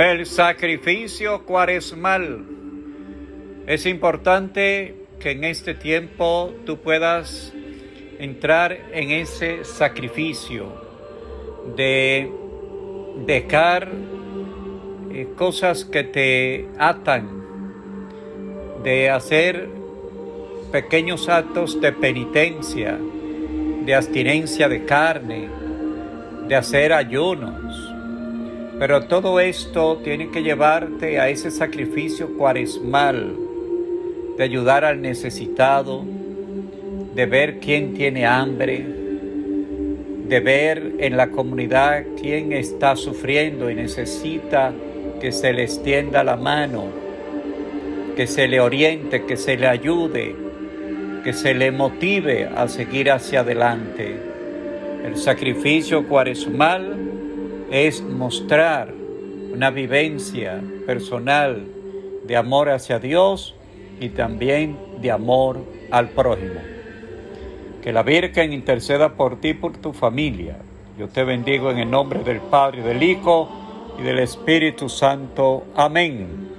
El sacrificio cuaresmal. Es importante que en este tiempo tú puedas entrar en ese sacrificio de dejar eh, cosas que te atan, de hacer pequeños actos de penitencia, de abstinencia de carne, de hacer ayunos pero todo esto tiene que llevarte a ese sacrificio cuaresmal de ayudar al necesitado, de ver quién tiene hambre, de ver en la comunidad quién está sufriendo y necesita que se le extienda la mano, que se le oriente, que se le ayude, que se le motive a seguir hacia adelante. El sacrificio cuaresmal es mostrar una vivencia personal de amor hacia Dios y también de amor al prójimo. Que la Virgen interceda por ti por tu familia. Yo te bendigo en el nombre del Padre, del Hijo y del Espíritu Santo. Amén.